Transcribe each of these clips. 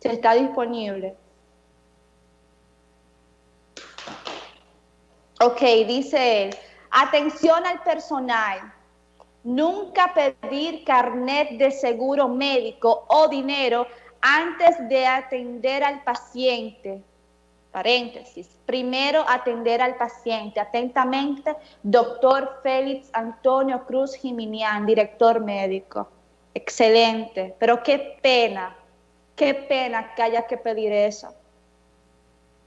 si está disponible. Ok, dice él, atención al personal, nunca pedir carnet de seguro médico o dinero antes de atender al paciente. Paréntesis. Primero atender al paciente. Atentamente, doctor Félix Antonio Cruz Jiminián, director médico. Excelente. Pero qué pena, qué pena que haya que pedir eso.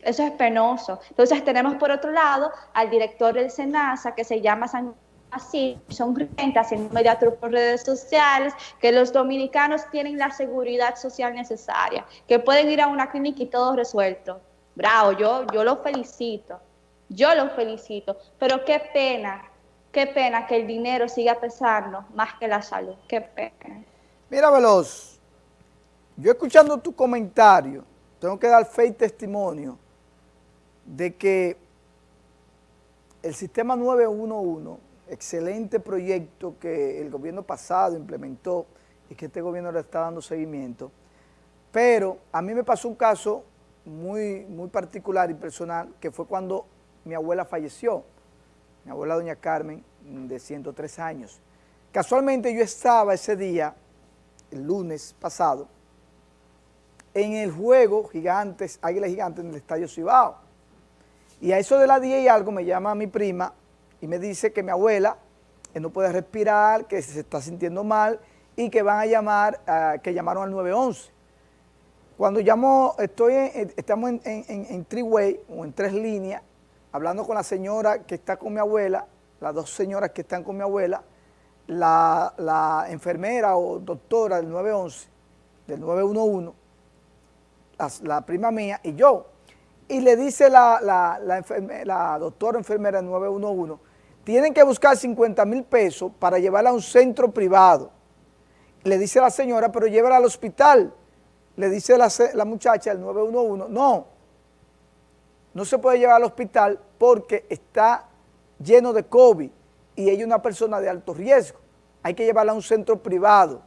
Eso es penoso. Entonces tenemos por otro lado al director del SENASA que se llama San así, son creyentes en mediatur por redes sociales, que los dominicanos tienen la seguridad social necesaria, que pueden ir a una clínica y todo resuelto. Bravo, yo, yo lo felicito, yo lo felicito, pero qué pena, qué pena que el dinero siga pesando más que la salud, qué pena. Mira, Veloz, yo escuchando tu comentario, tengo que dar fe y testimonio de que el sistema 911 excelente proyecto que el gobierno pasado implementó y que este gobierno le está dando seguimiento. Pero a mí me pasó un caso muy, muy particular y personal, que fue cuando mi abuela falleció, mi abuela doña Carmen, de 103 años. Casualmente yo estaba ese día, el lunes pasado, en el juego Gigantes, Águilas Gigantes en el Estadio Cibao. Y a eso de las 10 y algo me llama mi prima y me dice que mi abuela eh, no puede respirar, que se está sintiendo mal y que van a llamar, que llamaron al 911. Cuando llamo, estoy estamos en, en, three-way o en tres líneas, hablando con la señora que está con mi abuela, las dos señoras que están con mi abuela, la, enfermera o doctora del 911, del 911, la, prima mía y yo. Y le dice la, la, la doctora enfermera del 911, tienen que buscar 50 mil pesos para llevarla a un centro privado. Le dice la señora, pero llévala al hospital. Le dice la, la muchacha, el 911, no, no se puede llevar al hospital porque está lleno de COVID y ella es una persona de alto riesgo. Hay que llevarla a un centro privado.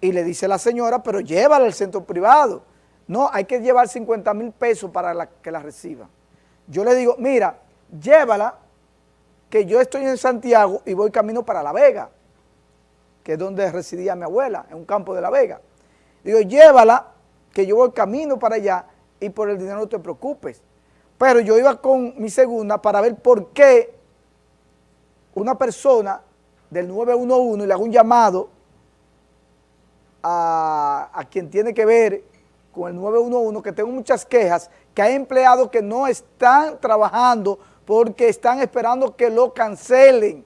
Y le dice la señora, pero llévala al centro privado. No, hay que llevar 50 mil pesos para que la reciba. Yo le digo, mira, llévala que yo estoy en Santiago y voy camino para La Vega, que es donde residía mi abuela, en un campo de La Vega. Digo, llévala, que yo voy camino para allá y por el dinero no te preocupes. Pero yo iba con mi segunda para ver por qué una persona del 911 y le hago un llamado a, a quien tiene que ver con el 911, que tengo muchas quejas, que hay empleados que no están trabajando porque están esperando que lo cancelen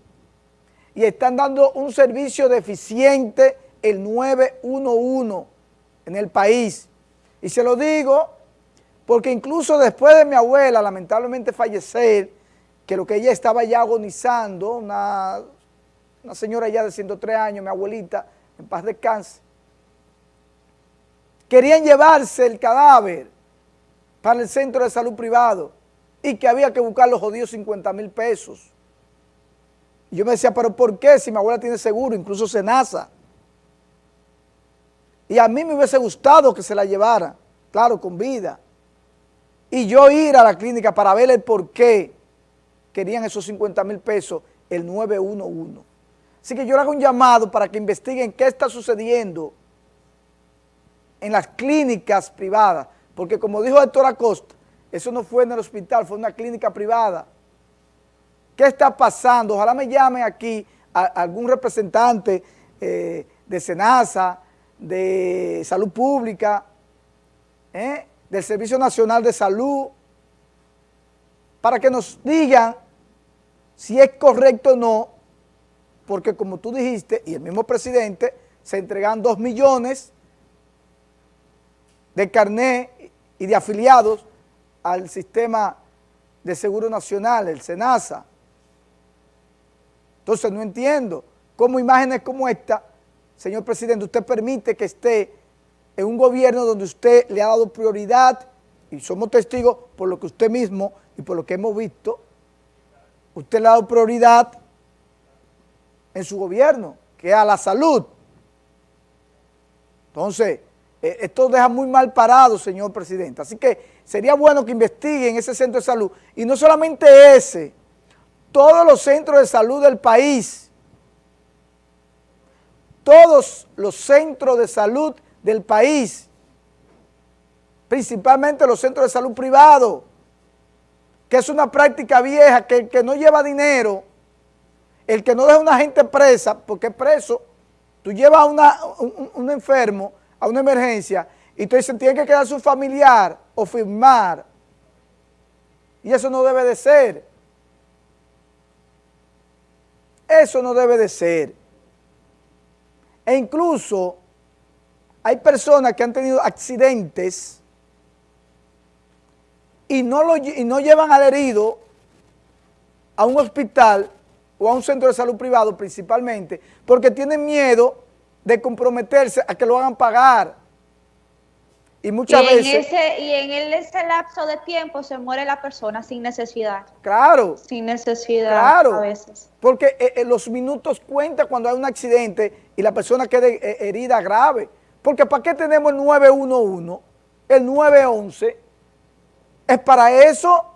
y están dando un servicio deficiente el 911 en el país. Y se lo digo porque incluso después de mi abuela lamentablemente fallecer, que lo que ella estaba ya agonizando, una, una señora ya de 103 años, mi abuelita, en paz descanse, querían llevarse el cadáver para el centro de salud privado y que había que buscar los jodidos 50 mil pesos. Y yo me decía, pero ¿por qué si mi abuela tiene seguro, incluso Senasa? Y a mí me hubiese gustado que se la llevara, claro, con vida. Y yo ir a la clínica para ver el por qué querían esos 50 mil pesos el 911. Así que yo le hago un llamado para que investiguen qué está sucediendo en las clínicas privadas, porque como dijo Héctor Acosta, eso no fue en el hospital, fue en una clínica privada. ¿Qué está pasando? Ojalá me llamen aquí algún representante eh, de SENASA, de Salud Pública, eh, del Servicio Nacional de Salud, para que nos digan si es correcto o no, porque como tú dijiste, y el mismo presidente, se entregan dos millones de carné y de afiliados al sistema de seguro nacional, el SENASA. Entonces no entiendo cómo imágenes como esta, señor presidente, usted permite que esté en un gobierno donde usted le ha dado prioridad, y somos testigos por lo que usted mismo y por lo que hemos visto, usted le ha dado prioridad en su gobierno, que es a la salud. Entonces, eh, esto deja muy mal parado, señor presidente. Así que sería bueno que investiguen ese centro de salud. Y no solamente ese, todos los centros de salud del país, todos los centros de salud del país, principalmente los centros de salud privados, que es una práctica vieja, que el que no lleva dinero, el que no deja a una gente presa, porque es preso, tú llevas a un, un enfermo a una emergencia y tú dices, tiene que quedar su familiar o firmar. Y eso no debe de ser. Eso no debe de ser. E incluso hay personas que han tenido accidentes y no, lo, y no llevan al herido a un hospital o a un centro de salud privado principalmente porque tienen miedo de comprometerse a que lo hagan pagar. Y muchas veces... y en ese lapso de tiempo se muere la persona sin necesidad. Claro. Sin necesidad claro, a veces. Porque eh, eh, los minutos cuentan cuando hay un accidente y la persona quede eh, herida grave. Porque ¿para qué tenemos el 911? El 911 es para eso.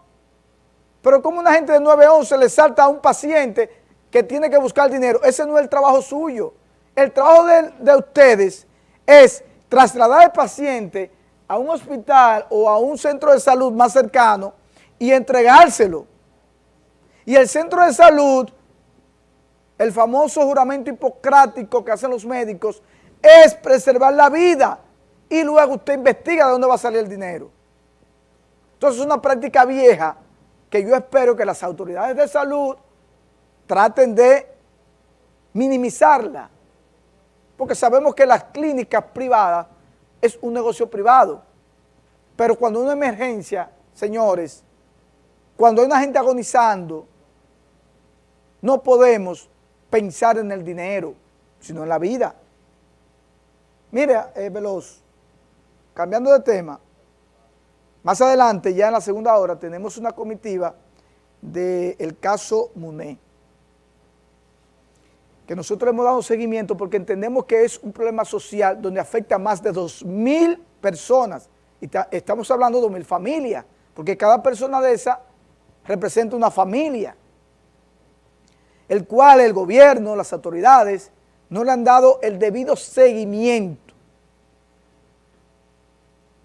Pero como una gente de 911 le salta a un paciente que tiene que buscar dinero, ese no es el trabajo suyo. El trabajo de, ustedes es trasladar al paciente a un hospital o a un centro de salud más cercano y entregárselo. Y el centro de salud, el famoso juramento hipocrático que hacen los médicos, es preservar la vida y luego usted investiga de dónde va a salir el dinero. Entonces es una práctica vieja que yo espero que las autoridades de salud traten de minimizarla porque sabemos que las clínicas privadas es un negocio privado. Pero cuando hay una emergencia, señores, cuando hay una gente agonizando, no podemos pensar en el dinero, sino en la vida. Mire, eh, Veloz, cambiando de tema, más adelante, ya en la segunda hora, tenemos una comitiva del caso Muné que nosotros hemos dado seguimiento porque entendemos que es un problema social donde afecta a más de 2.000 personas. Y estamos hablando de 2.000 familias, porque cada persona de esa representa una familia, el cual el gobierno, las autoridades, no le han dado el debido seguimiento.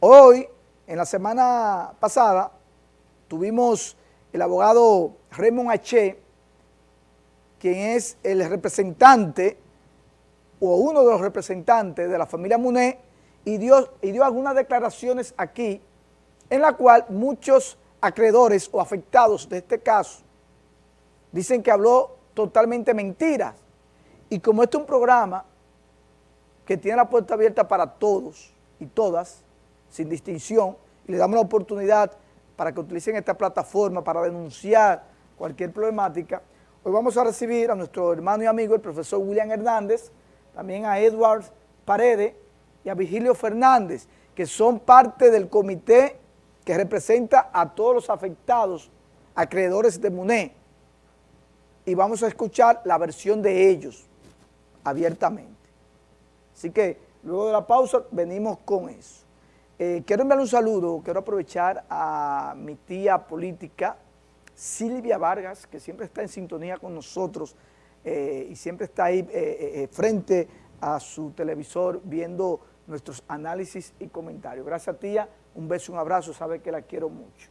Hoy, en la semana pasada, tuvimos el abogado Raymond H., quien es el representante o uno de los representantes de la familia Muné y dio, y dio algunas declaraciones aquí en la cual muchos acreedores o afectados de este caso dicen que habló totalmente mentiras. Y como este es un programa que tiene la puerta abierta para todos y todas, sin distinción, y le damos la oportunidad para que utilicen esta plataforma para denunciar cualquier problemática, Hoy vamos a recibir a nuestro hermano y amigo, el profesor William Hernández, también a Edward Paredes y a Vigilio Fernández, que son parte del comité que representa a todos los afectados, acreedores de MUNE. Y vamos a escuchar la versión de ellos abiertamente. Así que luego de la pausa venimos con eso. Eh, quiero enviarle un saludo, quiero aprovechar a mi tía política, Silvia Vargas, que siempre está en sintonía con nosotros eh, y siempre está ahí eh, frente a su televisor viendo nuestros análisis y comentarios. Gracias tía, un beso, un abrazo, sabe que la quiero mucho.